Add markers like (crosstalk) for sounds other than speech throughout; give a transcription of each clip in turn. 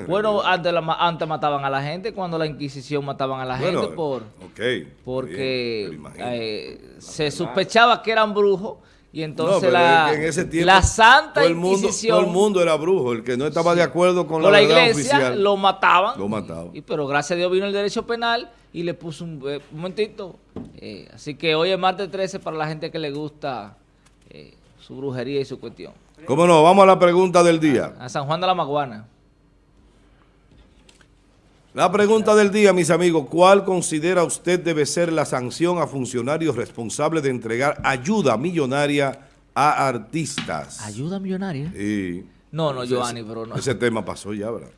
Bueno, antes, la, antes mataban a la gente, cuando la Inquisición mataban a la gente por porque eh, se sospechaba que eran brujos y entonces la, la Santa todo el mundo, Inquisición... Todo el mundo era brujo, el que no estaba de acuerdo con, la, iglesia lo mataban. Lo mataban. Y, pero gracias a Dios vino el derecho penal y le puso un, eh, momentito. Eh, así que hoy es martes 13 para la gente que le gusta su brujería y su cuestión. ¿Cómo no? Vamos a la pregunta del día. A San Juan de la Maguana. La pregunta del día, mis amigos, ¿cuál considera usted debe ser la sanción a funcionarios responsables de entregar ayuda millonaria a artistas? ¿Ayuda millonaria? Sí. No, no, Giovanni, pero no. Ese tema pasó ya, ¿verdad?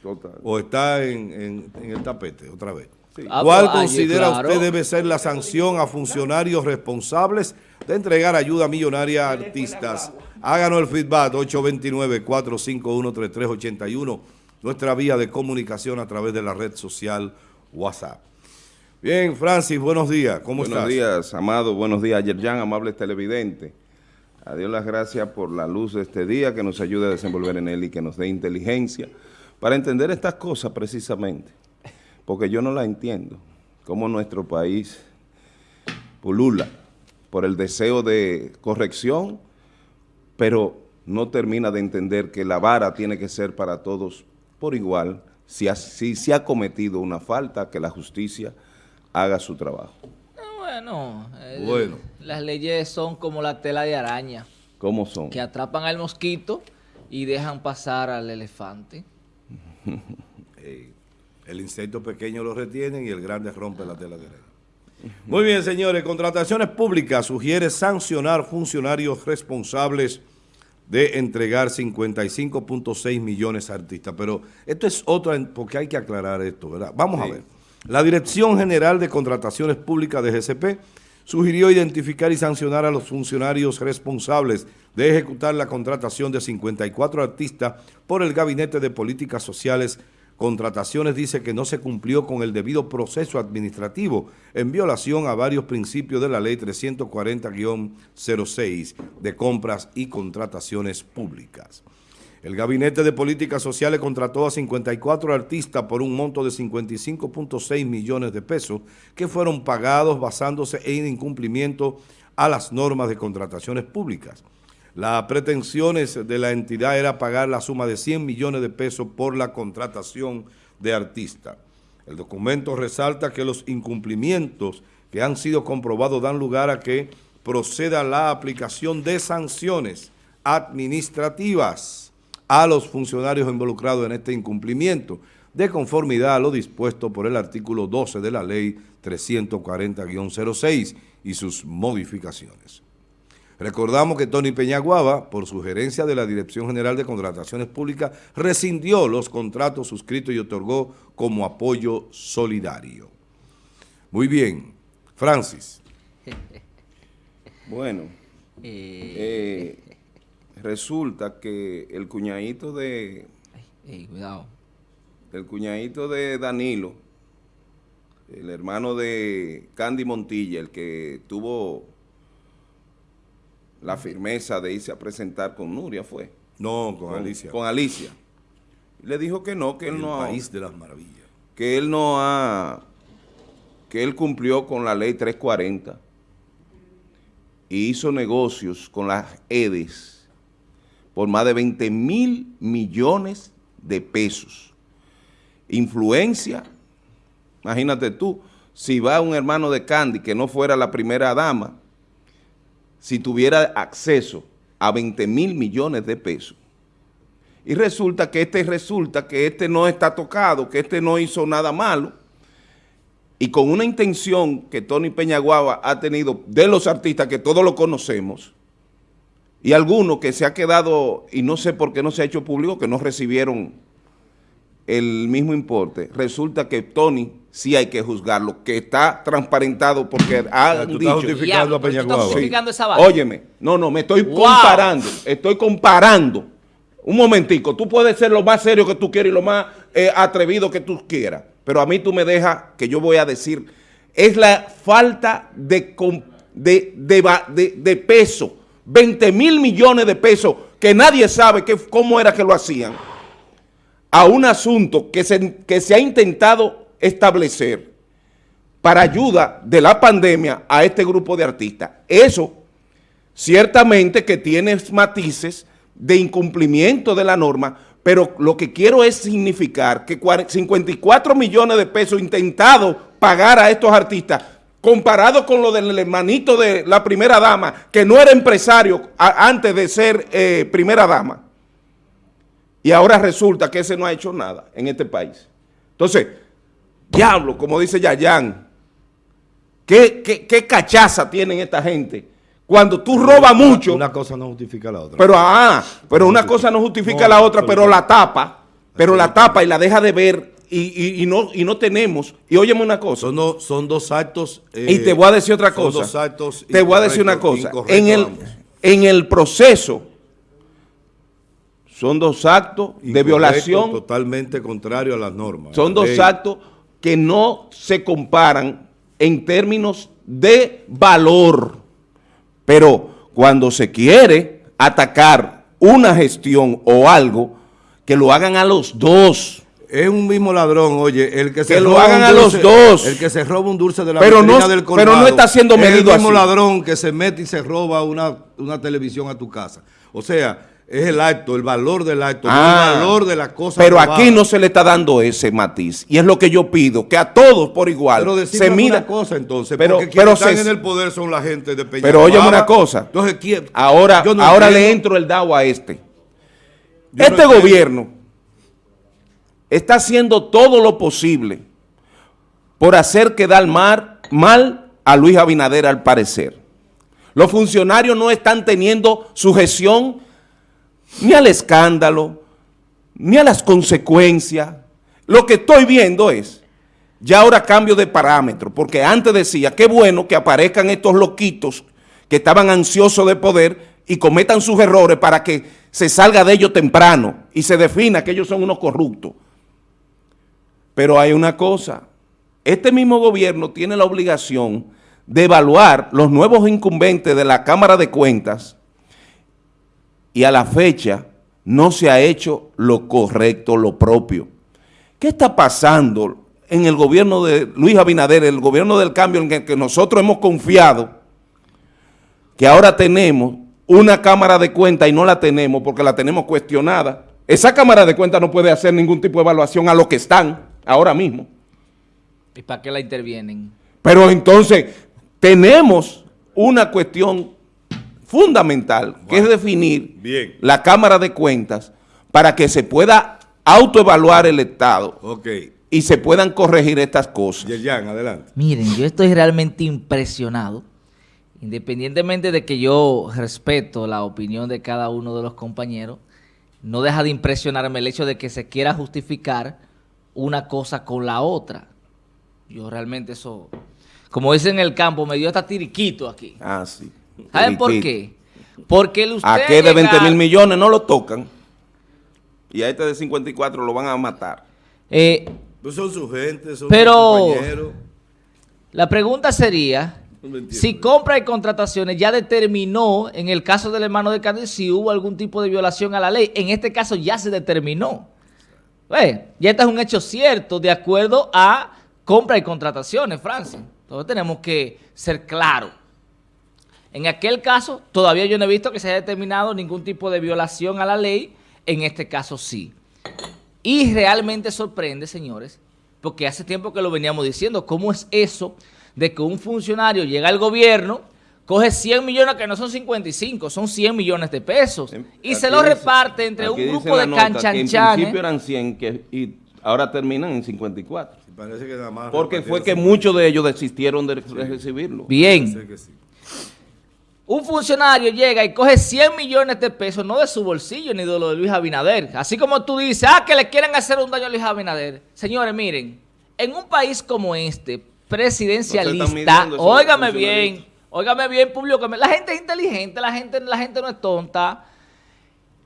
Total. O está en, el tapete otra vez. Ah, ¿Cuál considera usted debe ser la sanción a funcionarios responsables de entregar ayuda millonaria a artistas? Háganos el feedback 829-451-3381 nuestra vía de comunicación a través de la red social WhatsApp. Bien, Francis, buenos días, ¿cómo estás? Buenos días, Amado, buenos días, Yerjan, amables televidentes. A Dios las gracias por la luz de este día, que nos ayude a desenvolver en él y que nos dé inteligencia para entender estas cosas precisamente, porque yo no las entiendo, cómo nuestro país pulula por el deseo de corrección, pero no termina de entender que la vara tiene que ser para todos por igual, si, se ha cometido una falta, que la justicia haga su trabajo. Bueno, bueno, las leyes son como la tela de araña. ¿Cómo son? Que atrapan al mosquito y dejan pasar al elefante. (laughs) el insecto pequeño lo retiene y el grande rompe la tela de araña. Muy bien, señores. Contrataciones Públicas sugiere sancionar funcionarios responsables de entregar 55.6 millones a artistas. Pero esto es otra, porque hay que aclarar esto, ¿verdad? Vamos a ver. La Dirección General de Contrataciones Públicas de GCP sugirió identificar y sancionar a los funcionarios responsables de ejecutar la contratación de 54 artistas por el Gabinete de Políticas Sociales Contrataciones dice que no se cumplió con el debido proceso administrativo en violación a varios principios de la ley 340-06 de compras y contrataciones públicas. El Gabinete de Políticas Sociales contrató a 54 artistas por un monto de 55.6 millones de pesos que fueron pagados basándose en incumplimiento a las normas de contrataciones públicas. Las pretensiones de la entidad era pagar la suma de 100 millones de pesos por la contratación de artistas. El documento resalta que los incumplimientos que han sido comprobados dan lugar a que proceda la aplicación de sanciones administrativas a los funcionarios involucrados en este incumplimiento, de conformidad a lo dispuesto por el artículo 12 de la Ley 340-06 y sus modificaciones. Recordamos que Tony Peñaguaba, por sugerencia de la Dirección General de Contrataciones Públicas, rescindió los contratos suscritos y otorgó como apoyo solidario. Muy bien. Francis. (laughs) Bueno, eh, resulta que el cuñadito de... cuidado. El cuñadito de Danilo, el hermano de Candy Montilla, el que tuvo la firmeza de irse a presentar con Nuria fue. No, con, Alicia. Con Alicia. Le dijo que no, que él no ha... país de las maravillas. Que él no ha... Que él cumplió con la ley 340 y hizo negocios con las EDES por más de 20 mil millones de pesos. Influencia, imagínate tú, si va un hermano de Candy que no fuera la primera dama, si tuviera acceso a 20 mil millones de pesos. Y resulta que este resulta que este no está tocado, que este no hizo nada malo, y con una intención que Tony Peñaguaba ha tenido de los artistas, que todos lo conocemos, y algunos que se ha quedado, y no sé por qué no se ha hecho público, que no recibieron el mismo importe, resulta que Tony sí hay que juzgarlo, que está transparentado porque ha dicho... Estás justificando a Justificando esa Óyeme, no, no, me estoy comparando, estoy comparando. Un momentico, tú puedes ser lo más serio que tú quieras y lo más eh, atrevido que tú quieras, pero a mí tú me dejas que yo voy a decir, es la falta de, de, de, de peso, 20 mil millones de pesos, que nadie sabe que, cómo era que lo hacían a un asunto que se, que se ha intentado establecer para ayuda de la pandemia a este grupo de artistas. Eso ciertamente que tiene matices de incumplimiento de la norma, pero lo que quiero es significar que 54 millones de pesos intentados pagar a estos artistas, comparado con lo del hermanito de la primera dama, que no era empresario antes de ser eh, primera dama, y ahora resulta que ese no ha hecho nada en este país. Entonces, diablo, como dice Yayan, ¿qué, qué, qué cachaza tienen esta gente? Cuando tú robas mucho... Una cosa no justifica la otra. Pero, ah, pero una cosa no justifica la otra, pero la tapa, pero la tapa y la deja de ver y, no, y no tenemos. Y óyeme una cosa. Son, son dos actos... y te voy a decir otra cosa. Dos actos Te voy a decir una cosa. En el, en el proceso son dos actos de violación. Totalmente contrario a las normas. Son dos actos que no se comparan en términos de valor. Pero cuando se quiere atacar una gestión o algo, que lo hagan a los dos. Es un mismo ladrón, oye, el que se lo hagan a los dos. El que se roba un dulce de la pero no, del colmado, Pero no está siendo medido Es el mismo ladrón que se mete y se roba una, una televisión a tu casa. O sea, es el acto, el valor del acto, el ah. valor de la cosa. Pero aquí no se le está dando ese matiz. Y es lo que yo pido, que a todos por igual pero se una cosa entonces, pero, porque quienes están en el poder son la gente de Peña Pero oye una cosa. Entonces, ¿quién? Ahora, ahora le entro el DAO a este. este gobierno está haciendo todo lo posible por hacer quedar mal, mal a Luis Abinader al parecer. Los funcionarios no están teniendo sujeción ni al escándalo, ni a las consecuencias. Lo que estoy viendo es, ya ahora cambio de parámetro, porque antes decía, qué bueno que aparezcan estos loquitos que estaban ansiosos de poder y cometan sus errores para que se salga de ellos temprano y se defina que ellos son unos corruptos. Pero hay una cosa, este mismo gobierno tiene la obligación de evaluar los nuevos incumbentes de la Cámara de Cuentas y a la fecha no se ha hecho lo correcto, lo propio. ¿Qué está pasando en el gobierno de Luis Abinader, el gobierno del cambio en el que nosotros hemos confiado, que ahora tenemos una cámara de cuenta y no la tenemos porque la tenemos cuestionada? Esa cámara de cuenta no puede hacer ningún tipo de evaluación a lo que están ahora mismo. ¿Y para qué la intervienen? Pero entonces tenemos una cuestión fundamental, que es definir la Cámara de Cuentas para que se pueda autoevaluar el Estado y se puedan corregir estas cosas. Yerjan, adelante. Miren, yo estoy realmente impresionado, independientemente de que yo respeto la opinión de cada uno de los compañeros, no deja de impresionarme el hecho de que se quiera justificar una cosa con la otra. Yo realmente eso, como dicen en el campo, me dio hasta tiriquito aquí. Ah, sí. ¿Saben por qué? Porque el usted ¿A qué de 20 mil millones no lo tocan? Y a este de 54 lo van a matar. Eh, pues son su gente, son pero sus compañeros. La pregunta sería, si compra y contrataciones ya determinó, en el caso del hermano de Cádiz, si hubo algún tipo de violación a la ley. En este caso ya se determinó. ya este es un hecho cierto de acuerdo a compra y contrataciones, Francia. Entonces tenemos que ser claros. En aquel caso, todavía yo no he visto que se haya determinado ningún tipo de violación a la ley, en este caso sí. Y realmente sorprende, señores, porque hace tiempo que lo veníamos diciendo, ¿cómo es eso de que un funcionario llega al gobierno, coge 100 millones, que no son 55, son 100 millones de pesos, y se lo reparte entre un grupo de canchanchanes. En principio eran 100 que, y ahora terminan en 54. Parece que nada más porque fue que muchos de ellos desistieron de recibirlo. Bien. Un funcionario llega y coge 100 millones de pesos, no de su bolsillo ni de lo de Luis Abinader. Así como tú dices, ah, que le quieren hacer un daño a Luis Abinader. Señores, miren, en un país como este, presidencialista, óigame bien, óigame bien, público, la gente es inteligente, la gente, la gente no es tonta.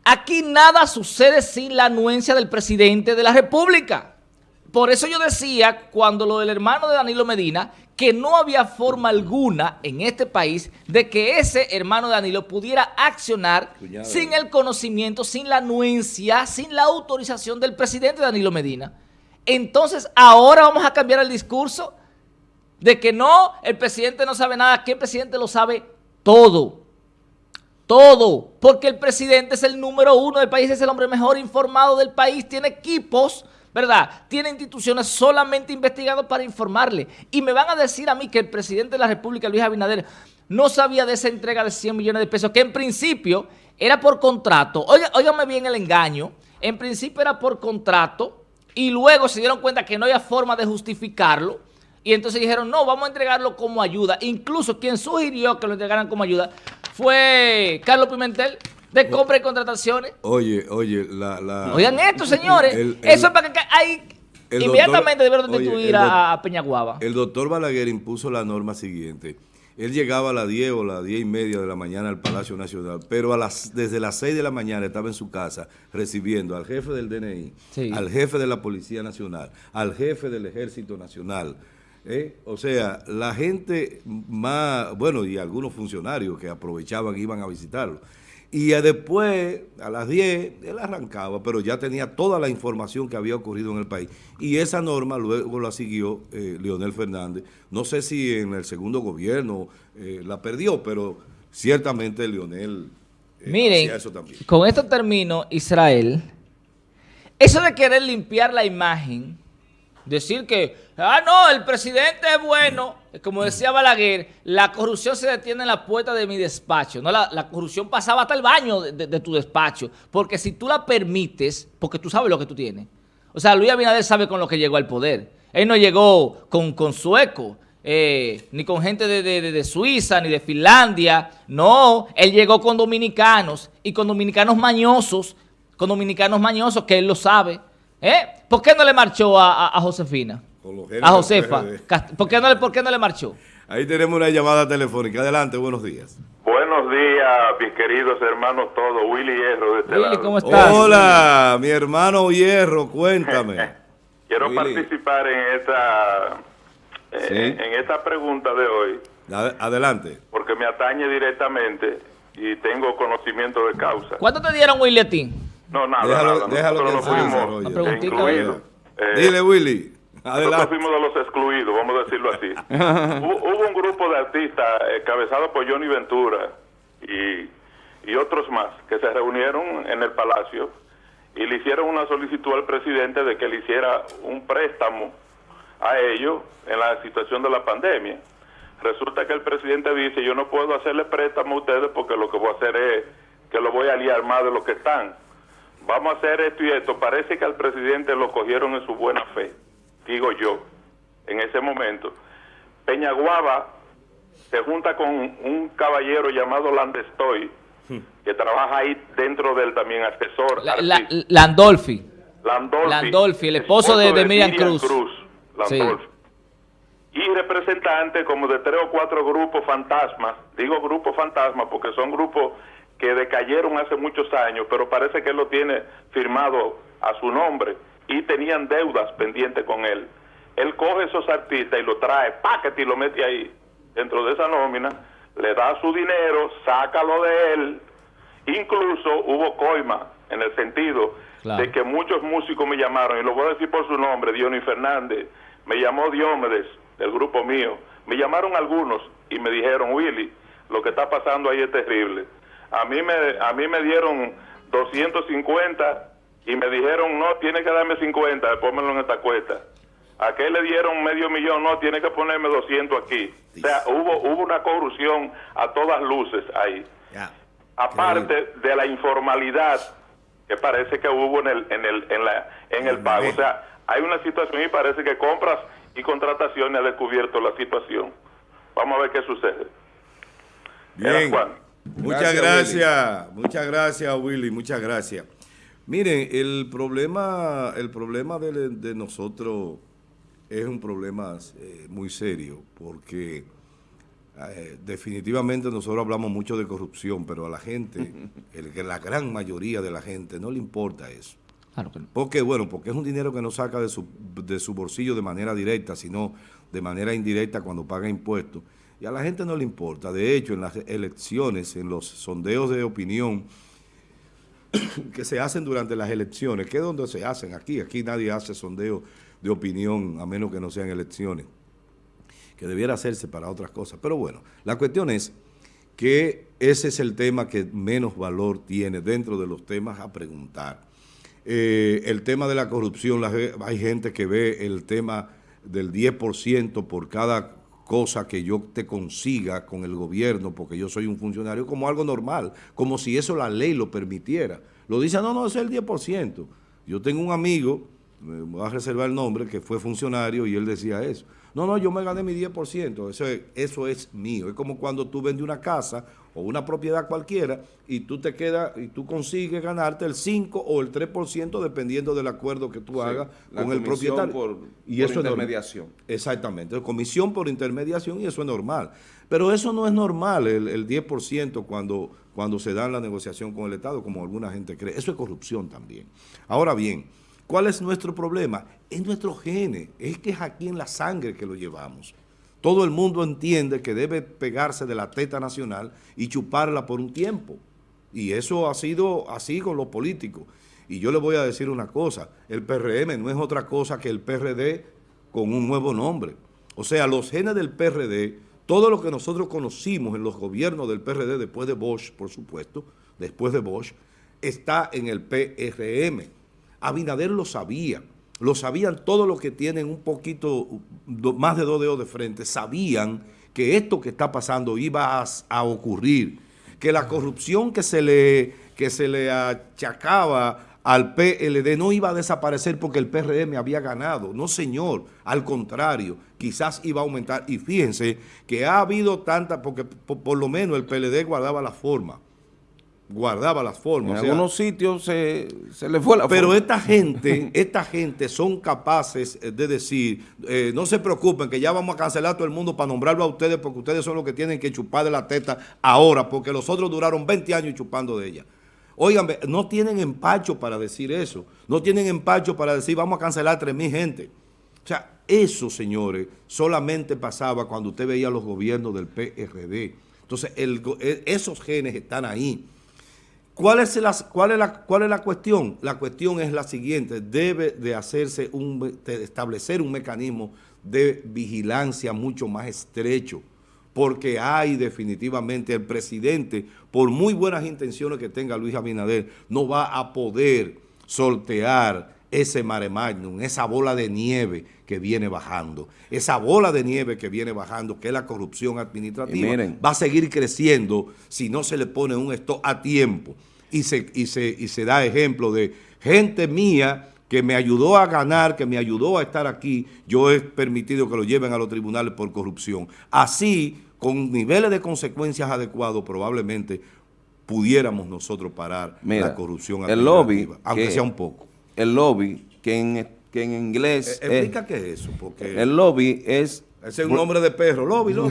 Aquí nada sucede sin la anuencia del presidente de la República. Por eso yo decía, cuando lo del hermano de Danilo Medina, que no había forma alguna en este país de que ese hermano Danilo pudiera accionar sin el conocimiento, sin la anuencia, sin la autorización del presidente Danilo Medina. Entonces, ahora vamos a cambiar el discurso de que no, el presidente no sabe nada, que el presidente lo sabe todo. Todo, porque el presidente es el número uno del país, es el hombre mejor informado del país, tiene equipos, ¿verdad? Tiene instituciones solamente investigadas para informarle. Y me van a decir a mí que el presidente de la República, Luis Abinader, no sabía de esa entrega de 100 millones de pesos, que en principio era por contrato. Óigame bien el engaño. En principio era por contrato y luego se dieron cuenta que no había forma de justificarlo y entonces dijeron, no, vamos a entregarlo como ayuda. Incluso quien sugirió que lo entregaran como ayuda fue Carlos Pimentel, de compra y contrataciones. Oye, oye, la... la Oigan esto, señores. Eso es para que hay... Inmediatamente debieron destituir a Peñaguaba. El doctor Balaguer impuso la norma siguiente. Él llegaba a las 10 o las 10 y media de la mañana al Palacio Nacional, pero a las, desde las 6 de la mañana estaba en su casa recibiendo al jefe del DNI, al jefe de la Policía Nacional, al jefe del Ejército Nacional, ¿Eh? O sea, la gente más, bueno, y algunos funcionarios que aprovechaban y iban a visitarlo. Y después, a las 10, él arrancaba, pero ya tenía toda la información que había ocurrido en el país. Y esa norma luego la siguió eh, Leonel Fernández. No sé si en el segundo gobierno eh, la perdió, pero ciertamente Leonel Miren, eso también. con esto termino, Israel. Eso de querer limpiar la imagen Decir que, ah, no, el presidente es bueno, como decía Balaguer, la corrupción se detiene en la puerta de mi despacho. No, la, corrupción pasaba hasta el baño de, tu despacho. Porque si tú la permites, porque tú sabes lo que tú tienes. O sea, Luis Abinader sabe con lo que llegó al poder. Él no llegó con, con sueco, eh, ni con gente de, de, Suiza, ni de Finlandia. No, él llegó con dominicanos y con dominicanos mañosos, con dominicanos mañosos que él lo sabe. ¿Eh? ¿Por qué no le marchó a, Josefina? A Josefa. ¿Por qué, no le, ¿Por qué no le marchó? Ahí tenemos una llamada telefónica. Adelante, buenos días. Buenos días, mis queridos hermanos todos. Willy Hierro de este Willy, ¿cómo estás? Hola, mi hermano Hierro, cuéntame. (laughs) Quiero participar en esta, eh, en esta pregunta de hoy. Adelante. Porque me atañe directamente y tengo conocimiento de causa. ¿Cuánto te dieron, Willy, a ti? No, nada, déjalo, nada. Déjalo que fuimos incluidos. Eh, Dile, Willy. Adelante. Nosotros fuimos de los excluidos, vamos a decirlo así. (laughs) hubo, un grupo de artistas encabezado por Johnny Ventura y, y otros más que se reunieron en el Palacio y le hicieron una solicitud al presidente de que le hiciera un préstamo a ellos en la situación de la pandemia. Resulta que el presidente dice, yo no puedo hacerle préstamo a ustedes porque lo que voy a hacer es que lo voy a liar más de lo que están vamos a hacer esto y esto. Parece que al presidente lo cogieron en su buena fe, digo yo, en ese momento. Peñaguaba se junta con un caballero llamado Landestoy, hmm. que trabaja ahí dentro del también asesor. Landolfi. Landolfi. Landolfi, el esposo, de, de, Miriam, Cruz. Landolfi. Y representante como de tres o cuatro grupos fantasmas, digo grupos fantasmas porque son grupos que decayeron hace muchos años, pero parece que él lo tiene firmado a su nombre y tenían deudas pendientes con él. Él coge esos artistas y lo trae, paquete y lo mete ahí, dentro de esa nómina, le da su dinero, sácalo de él. Incluso hubo coima en el sentido de que muchos músicos me llamaron, y lo voy a decir por su nombre, Dionis Fernández, me llamó Diomedes, del grupo mío, me llamaron algunos y me dijeron, Willy, lo que está pasando ahí es terrible a mí me, a mí me dieron 250 y me dijeron, no, tiene que darme 50, pónmelo en esta cuesta. ¿A qué le dieron medio millón? No, tiene que ponerme 200 aquí. O sea, hubo, hubo una corrupción a todas luces ahí. Aparte de la informalidad que parece que hubo en el, en el, en la, en el pago. O sea, hay una situación y parece que compras y contrataciones ha descubierto la situación. Vamos a ver qué sucede. Bien. Muchas gracias, muchas gracias Willy, muchas gracias. Miren, el problema, el problema de, nosotros es un problema eh, muy serio porque eh, definitivamente nosotros hablamos mucho de corrupción, pero a la gente, (laughs) el, la gran mayoría de la gente no le importa eso. Claro que no. Porque, bueno, porque es un dinero que no saca de su, de su bolsillo de manera directa, sino de manera indirecta cuando paga impuestos. Y a la gente no le importa. De hecho, en las elecciones, en los sondeos de opinión (coughs) que se hacen durante las elecciones, que es donde se hacen aquí, aquí nadie hace sondeo de opinión a menos que no sean elecciones, que debiera hacerse para otras cosas. Pero bueno, la cuestión es que ese es el tema que menos valor tiene dentro de los temas a preguntar. Eh, el tema de la corrupción, hay gente que ve el tema del 10% por cada cosa que yo te consiga con el gobierno, porque yo soy un funcionario, como algo normal, como si eso la ley lo permitiera. Lo dice, no, no, es el 10%. Yo tengo un amigo, me voy a reservar el nombre, que fue funcionario y él decía eso. No, no, yo me gané mi 10%, eso es, eso es mío. Es como cuando tú vendes una casa o una propiedad cualquiera y tú te quedas y tú consigues ganarte el 5 o el 3% dependiendo del acuerdo que tú hagas con el propietario. Por, y eso intermediación. Es exactamente, comisión por intermediación y eso es normal. Pero eso no es normal, el, el 10% cuando, cuando se da en la negociación con el Estado, como alguna gente cree. Eso es corrupción también. Ahora bien, ¿cuál es nuestro problema? Es nuestro gene, es que es aquí en la sangre que lo llevamos. Todo el mundo entiende que debe pegarse de la teta nacional y chuparla por un tiempo. Y eso ha sido así con los políticos. Y yo le voy a decir una cosa, el PRM no es otra cosa que el PRD con un nuevo nombre. O sea, los genes del PRD, todo lo que nosotros conocimos en los gobiernos del PRD después de Bosch, por supuesto, después de Bosch, está en el PRM. Abinader lo sabía lo sabían todos los que tienen un poquito, más de dos dedos de frente, sabían que esto que está pasando iba a, ocurrir, que la corrupción que se, le, que se le achacaba al PLD no iba a desaparecer porque el PRM había ganado. No, señor, al contrario, quizás iba a aumentar. Y fíjense que ha habido tanta, porque por lo menos el PLD guardaba la forma guardaba las formas. En algunos sitios se, le fue la Pero esta gente, esta gente son capaces de decir, eh, no se preocupen que ya vamos a cancelar todo el mundo para nombrarlo a ustedes porque ustedes son los que tienen que chupar de la teta ahora, porque los otros duraron 20 años chupando de ella. Oigan, no tienen empacho para decir eso. No tienen empacho para decir vamos a cancelar 3.000 gente. O sea, eso, señores, solamente pasaba cuando usted veía los gobiernos del PRD. Entonces, e, esos genes están ahí. ¿Cuál es, la, cuál, es la, ¿Cuál es la cuestión? La cuestión es la siguiente, debe de hacerse un, establecer un mecanismo de vigilancia mucho más estrecho, porque hay definitivamente el presidente, por muy buenas intenciones que tenga Luis Abinader, no va a poder sortear ese mare magnum, esa bola de nieve que viene bajando. Esa bola de nieve que viene bajando, que es la corrupción administrativa, va a seguir creciendo si no se le pone un stop a tiempo y se, y se, y se da ejemplo de gente mía que me ayudó a ganar, que me ayudó a estar aquí, yo he permitido que lo lleven a los tribunales por corrupción. Así, con niveles de consecuencias adecuados, probablemente pudiéramos nosotros parar la corrupción el lobby, aunque sea un poco. El lobby, que en, que en inglés... E, explica qué es eso, porque... El lobby es... Ese es un nombre de perro, lobby, (laughs) lobby.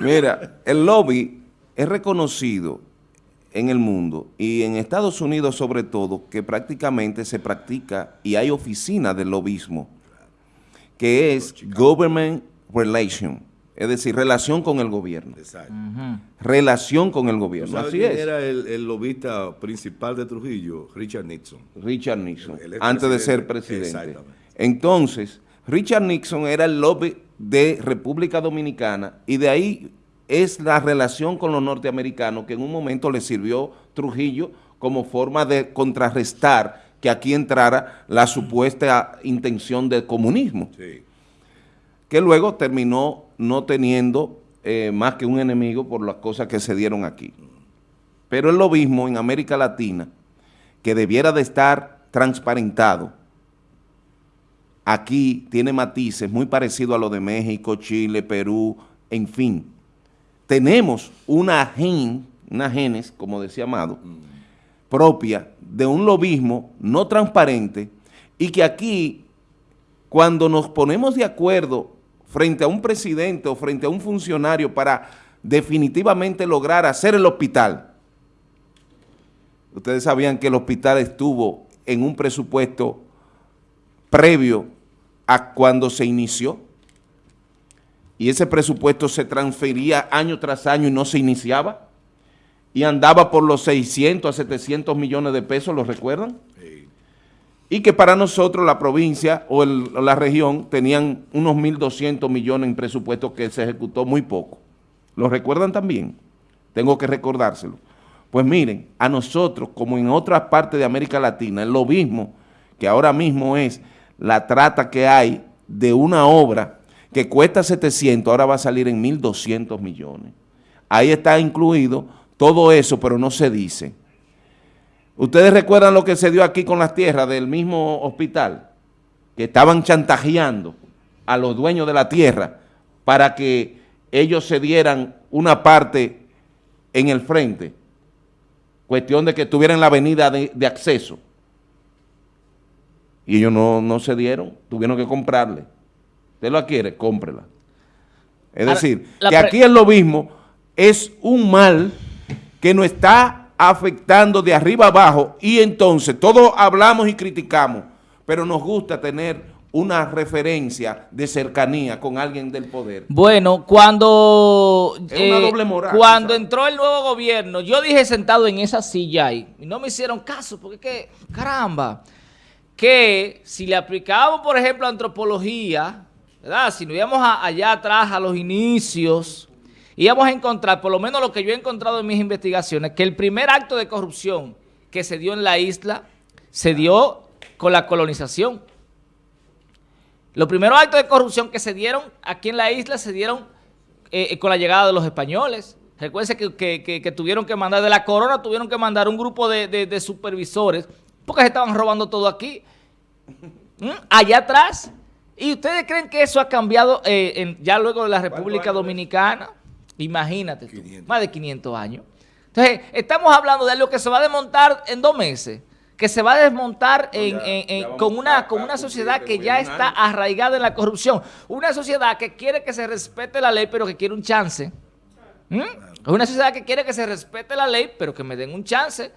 Mira, el lobby es reconocido en el mundo y en Estados Unidos sobre todo que prácticamente se practica y hay oficina del lobismo que es Government Relation, es decir, relación con el gobierno. Exacto. Relación con el gobierno, así es. era el, lobista principal de Trujillo? Richard Nixon. Richard Nixon, antes de ser presidente. Entonces, Richard Nixon era el lobby de República Dominicana y de ahí es la relación con los norteamericanos que en un momento le sirvió Trujillo como forma de contrarrestar que aquí entrara la supuesta intención de comunismo, que luego terminó no teniendo eh, más que un enemigo por las cosas que se dieron aquí. Pero es lo mismo en América Latina, que debiera de estar transparentado, aquí tiene matices muy parecidos a lo de México, Chile, Perú, en fin, tenemos una gen, una genes, como decía Amado, propia de un lobismo no transparente y que aquí, cuando nos ponemos de acuerdo frente a un presidente o frente a un funcionario para definitivamente lograr hacer el hospital, Ustedes sabían que el hospital estuvo en un presupuesto previo a cuando se inició. Y ese presupuesto se transfería año tras año y no se iniciaba. Y andaba por los 600 a 700 millones de pesos, ¿lo recuerdan? Y que para nosotros la provincia o la región tenían unos 1.200 millones en presupuesto que se ejecutó muy poco. ¿Lo recuerdan también? Tengo que recordárselo. Pues miren, a nosotros, como en otras partes de América Latina, es lo mismo que ahora mismo es la trata que hay de una obra que cuesta 700, ahora va a salir en 1.200 millones. Ahí está incluido todo eso, pero no se dice. ¿Ustedes recuerdan lo que se dio aquí con las tierras del mismo hospital? Que estaban chantajeando a los dueños de la tierra para que ellos se dieran una parte en el frente cuestión de que tuvieran la avenida de, acceso. Y ellos no, no se dieron, tuvieron que comprarle. ¿Usted la quiere? Cómprela. Es decir, que aquí es lo mismo, es un mal que nos está afectando de arriba abajo y entonces todos hablamos y criticamos, pero nos gusta tener una referencia de cercanía con alguien del poder. Bueno, cuando eh, cuando entró el nuevo gobierno, yo dije sentado en esa silla y no me hicieron caso, porque que, caramba, que si le aplicábamos, por ejemplo, antropología, ¿verdad? Si nos íbamos allá atrás a los inicios, íbamos a encontrar, por lo menos lo que yo he encontrado en mis investigaciones, que el primer acto de corrupción que se dio en la isla se dio con la colonización. Los primeros actos de corrupción que se dieron aquí en la isla se dieron eh, eh, con la llegada de los españoles. Recuerden que, tuvieron que mandar, de la corona tuvieron que mandar un grupo de, supervisores porque se estaban robando todo aquí. ¿Mm? Allá atrás. ¿Y ustedes creen que eso ha cambiado eh, ya luego de la República Dominicana? Imagínate más de 500 años. Entonces, estamos hablando de algo que se va a desmontar en dos meses que se va a desmontar con, una, con una sociedad que ya está arraigada en la corrupción. Una sociedad que quiere que se respete la ley, pero que quiere un chance. ¿Mm? Una sociedad que quiere que se respete la ley, pero que me den un chance.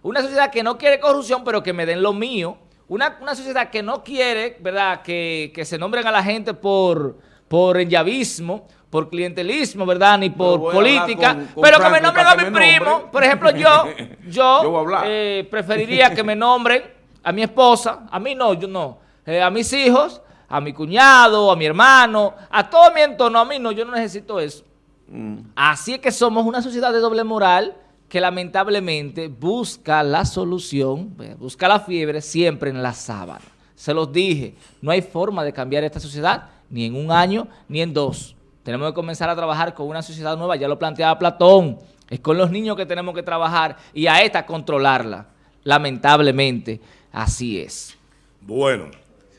Una sociedad que no quiere corrupción, pero que me den lo mío. Una, sociedad que no quiere, ¿verdad?, que, que se nombren a la gente por, por enllavismo, por clientelismo, ¿verdad? Ni por política, pero que me nombren a mi primo. Por ejemplo, yo, (laughs) yo, eh, preferiría que me nombren a mi esposa, a mí no, yo no, eh, a mis hijos, a mi cuñado, a mi hermano, a todo mi entorno, a mí no, yo no necesito eso. Mm. Así es que somos una sociedad de doble moral que lamentablemente busca la solución, busca la fiebre siempre en la sábana. Se los dije, no hay forma de cambiar esta sociedad ni en un año ni en dos. Tenemos que comenzar a trabajar con una sociedad nueva, ya lo planteaba Platón, es con los niños que tenemos que trabajar y a esta controlarla. Lamentablemente, así es. Bueno,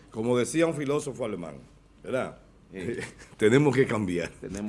como decía un filósofo alemán, ¿verdad? (laughs) tenemos que cambiar. Tenemos